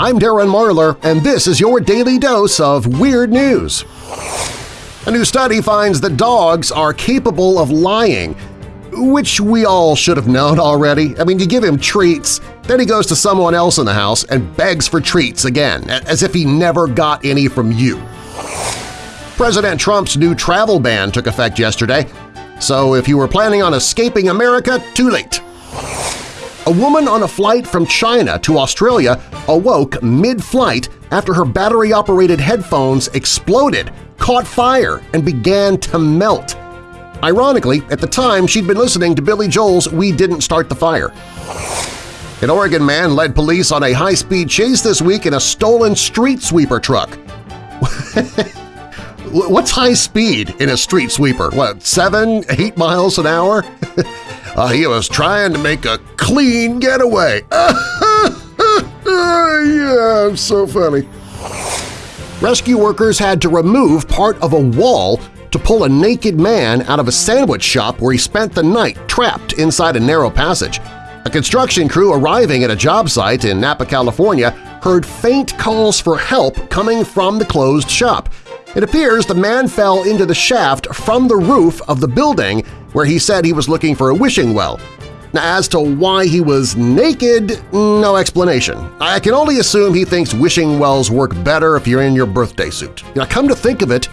I'm Darren Marlar, and this is your daily dose of Weird News. A new study finds that dogs are capable of lying, which we all should have known already. I mean, you give him treats, then he goes to someone else in the house and begs for treats again, as if he never got any from you. President Trump's new travel ban took effect yesterday, so if you were planning on escaping America, too late. A woman on a flight from China to Australia awoke mid-flight after her battery-operated headphones exploded, caught fire, and began to melt. Ironically, at the time she'd been listening to Billy Joel's We Didn't Start the Fire. An Oregon man led police on a high-speed chase this week in a stolen street sweeper truck. What's high speed in a street sweeper? What, seven, eight miles an hour? uh, he was trying to make a clean getaway. yeah, so funny. Rescue workers had to remove part of a wall to pull a naked man out of a sandwich shop where he spent the night trapped inside a narrow passage. A construction crew arriving at a job site in Napa, California heard faint calls for help coming from the closed shop – it appears the man fell into the shaft from the roof of the building where he said he was looking for a wishing well. Now, as to why he was naked, no explanation. I can only assume he thinks wishing wells work better if you're in your birthday suit. Now, come to think of it,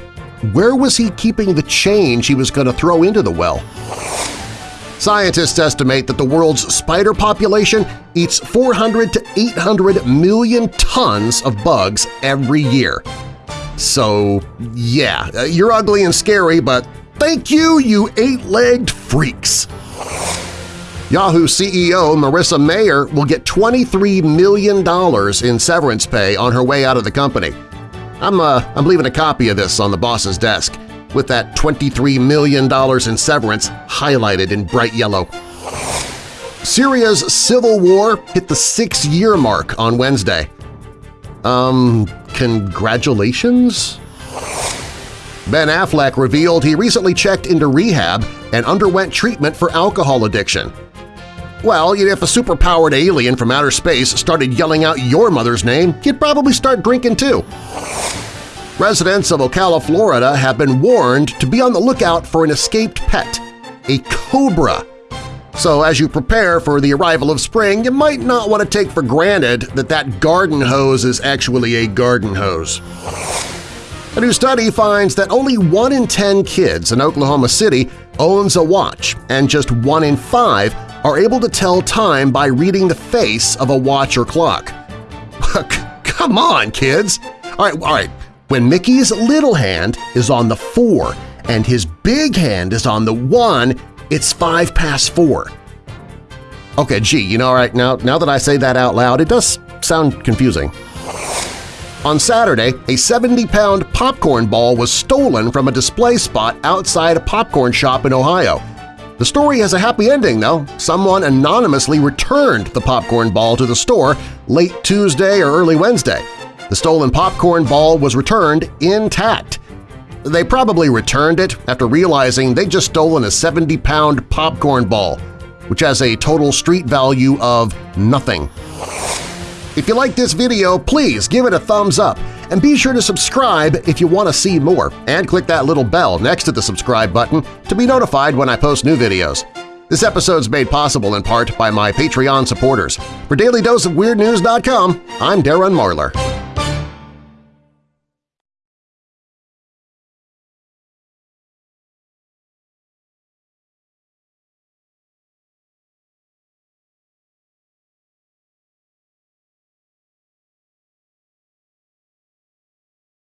where was he keeping the change he was going to throw into the well? Scientists estimate that the world's spider population eats 400 to 800 million tons of bugs every year. So yeah, uh, you're ugly and scary, but thank you, you eight-legged freaks! Yahoo CEO Marissa Mayer will get $23 million in severance pay on her way out of the company. I'm, uh, I'm leaving a copy of this on the boss's desk, with that $23 million in severance highlighted in bright yellow. Syria's civil war hit the six-year mark on Wednesday. Um, congratulations? Ben Affleck revealed he recently checked into rehab and underwent treatment for alcohol addiction. Well, if a superpowered alien from outer space started yelling out your mother's name, you'd probably start drinking too. Residents of Ocala, Florida have been warned to be on the lookout for an escaped pet, a cobra so as you prepare for the arrival of spring, you might not want to take for granted that that garden hose is actually a garden hose. A new study finds that only 1 in 10 kids in Oklahoma City owns a watch, and just 1 in 5 are able to tell time by reading the face of a watch or clock. Come on, kids! All right, all right. When Mickey's little hand is on the 4 and his big hand is on the 1, it's five past four. Okay, gee, you know, all right, now, now that I say that out loud, it does sound confusing. On Saturday, a 70-pound popcorn ball was stolen from a display spot outside a popcorn shop in Ohio. The story has a happy ending, though. Someone anonymously returned the popcorn ball to the store late Tuesday or early Wednesday. The stolen popcorn ball was returned intact. They probably returned it after realizing they'd just stolen a 70-pound popcorn ball, which has a total street value of nothing. If you like this video, please give it a thumbs up and be sure to subscribe if you want to see more, and click that little bell next to the subscribe button to be notified when I post new videos. This episode's made possible in part by my Patreon supporters. For DailyDoseOfWeirdNews.com, I'm Darren Marlar.